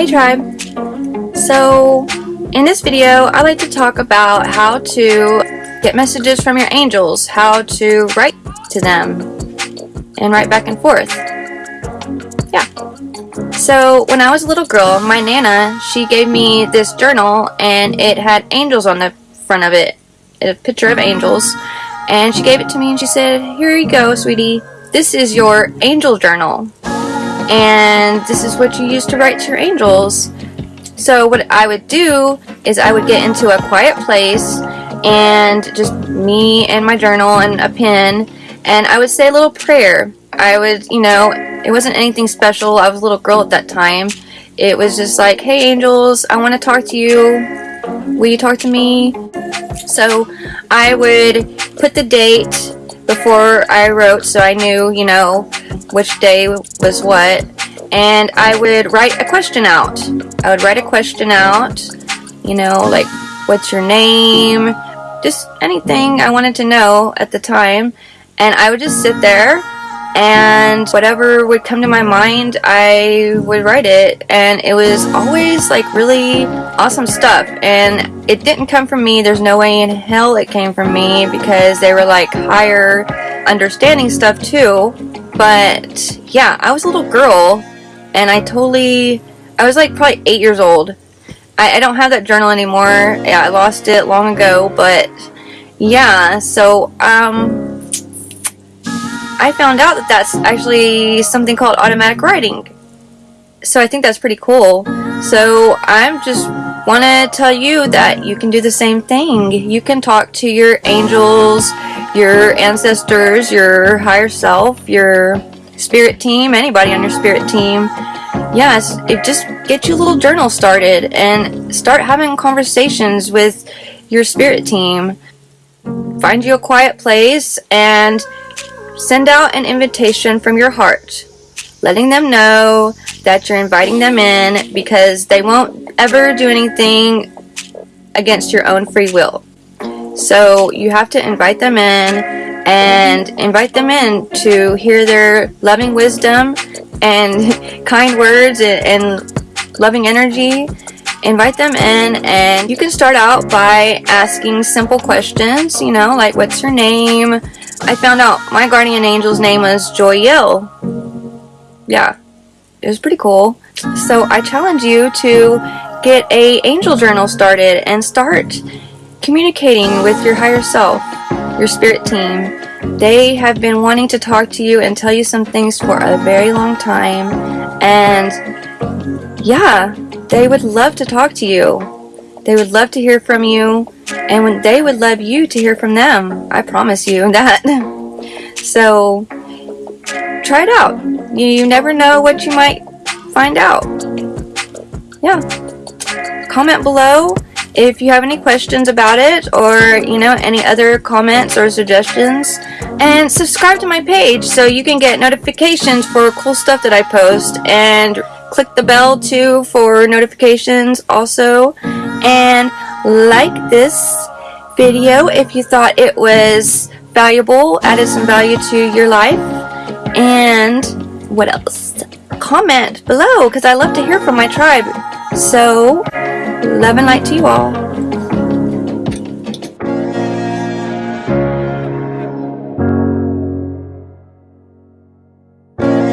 Hey tribe! So in this video I like to talk about how to get messages from your angels, how to write to them and write back and forth. Yeah. So when I was a little girl, my Nana, she gave me this journal and it had angels on the front of it, a picture of angels. And she gave it to me and she said, here you go, sweetie. This is your angel journal and this is what you use to write to your angels. So what I would do is I would get into a quiet place and just me and my journal and a pen and I would say a little prayer. I would, you know, it wasn't anything special. I was a little girl at that time. It was just like, hey angels, I want to talk to you. Will you talk to me? So I would put the date before I wrote so I knew, you know, which day was what, and I would write a question out. I would write a question out, you know, like, what's your name? Just anything I wanted to know at the time, and I would just sit there and whatever would come to my mind I would write it and it was always like really awesome stuff and it didn't come from me there's no way in hell it came from me because they were like higher understanding stuff too but yeah, I was a little girl and I totally, I was like probably eight years old. I, I don't have that journal anymore. Yeah, I lost it long ago, but yeah, so um, I found out that that's actually something called automatic writing. So I think that's pretty cool. So I'm just want to tell you that you can do the same thing. You can talk to your angels, your ancestors, your higher self, your spirit team, anybody on your spirit team. Yes, it just get your little journal started and start having conversations with your spirit team. Find you a quiet place and send out an invitation from your heart, letting them know that you're inviting them in because they won't ever do anything against your own free will. So you have to invite them in and invite them in to hear their loving wisdom and kind words and, loving energy. Invite them in and you can start out by asking simple questions, you know, like what's your name? I found out my guardian angel's name was Joyelle. Yeah, it was pretty cool. So I challenge you to get a angel journal started and start communicating with your higher self, your spirit team. They have been wanting to talk to you and tell you some things for a very long time. And yeah, they would love to talk to you. They would love to hear from you. And when they would love you to hear from them. I promise you that. so try it out. You, you never know what you might find out. Yeah. Comment below if you have any questions about it or you know any other comments or suggestions and subscribe to my page so you can get notifications for cool stuff that I post and click the bell too for notifications also. And like this video if you thought it was valuable added some value to your life. And what else? Comment below because I love to hear from my tribe. So Love and light to you all.